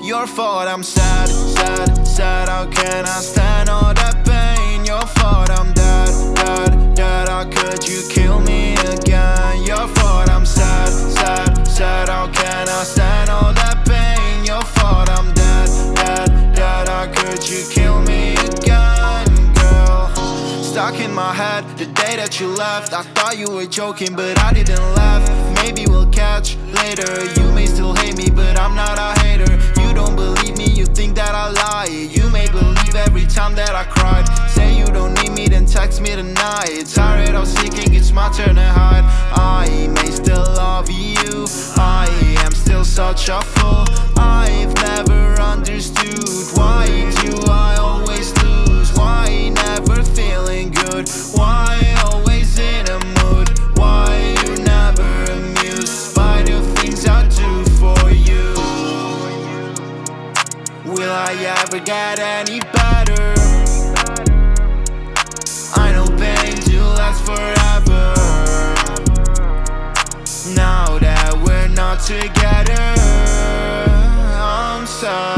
Your fault, I'm sad, sad, sad How can I stand all that pain? Your fault, I'm dead, dead, dead How could you kill me again? Your fault, I'm sad, sad, sad How can I stand all that pain? Your fault, I'm dead, dead, dead How could you kill me again, girl? Stuck in my head, the day that you left I thought you were joking, but I didn't laugh Maybe we'll catch later You may still hate me, every time that I cried. Say you don't need me, then text me tonight. Tired of seeking, it's my turn to hide. I may still love you. I am still such a fool I ever get any better? I know pain to last forever Now that we're not together I'm fault